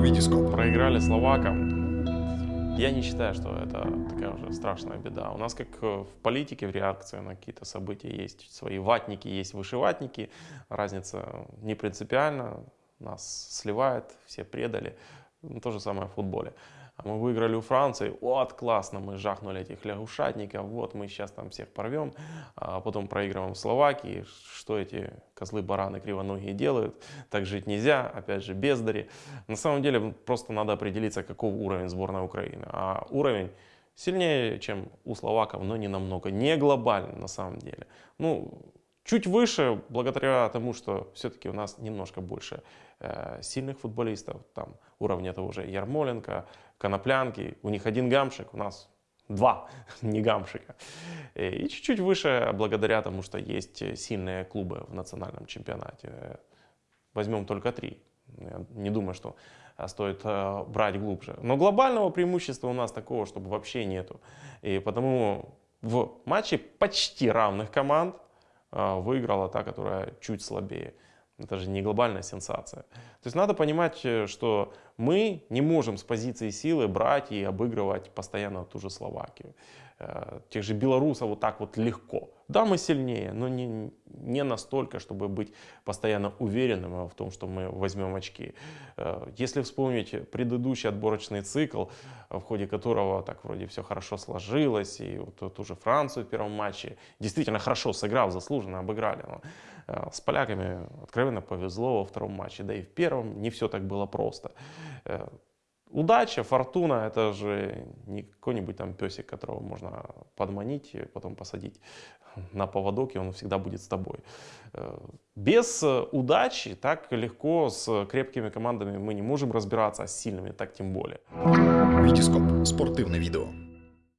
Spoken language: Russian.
Витископ. Проиграли словакам. Я не считаю, что это такая уже страшная беда. У нас, как в политике, в реакции на какие-то события, есть свои ватники, есть вышиватники. Разница не принципиальна. Нас сливает, все предали. Ну, то же самое в футболе. А мы выиграли у Франции, вот классно, мы жахнули этих лягушатников, вот мы сейчас там всех порвем, а потом проигрываем Словакии, что эти козлы-бараны кривоногие делают, так жить нельзя, опять же бездари. На самом деле просто надо определиться, каков уровень сборной Украины, а уровень сильнее, чем у словаков, но не намного, не глобально на самом деле. Ну, Чуть выше, благодаря тому, что все-таки у нас немножко больше э, сильных футболистов, там уровня того же Ярмоленко, Коноплянки, у них один гамшик, у нас два не гамшика. Э, и чуть-чуть выше, благодаря тому, что есть сильные клубы в национальном чемпионате. Возьмем только три. Я не думаю, что стоит э, брать глубже. Но глобального преимущества у нас такого, чтобы вообще нету. И потому в матче почти равных команд выиграла та, которая чуть слабее. Это же не глобальная сенсация. То есть надо понимать, э, что мы не можем с позиции силы брать и обыгрывать постоянно ту же Словакию. Э, тех же белорусов вот так вот легко. Да, мы сильнее, но не, не настолько, чтобы быть постоянно уверенным в том, что мы возьмем очки. Э, если вспомнить предыдущий отборочный цикл, в ходе которого так вроде все хорошо сложилось, и вот ту же Францию в первом матче действительно хорошо сыграв, заслуженно обыграли. Но э, с поляками откровенно повезло во втором матче, да и в первом не все так было просто. Удача, фортуна, это же не какой-нибудь там песик, которого можно подманить, и потом посадить на поводок, и он всегда будет с тобой. Э, без удачи так легко с крепкими командами мы не можем разбираться, а с сильными так тем более. Витископ. Спортивное видео.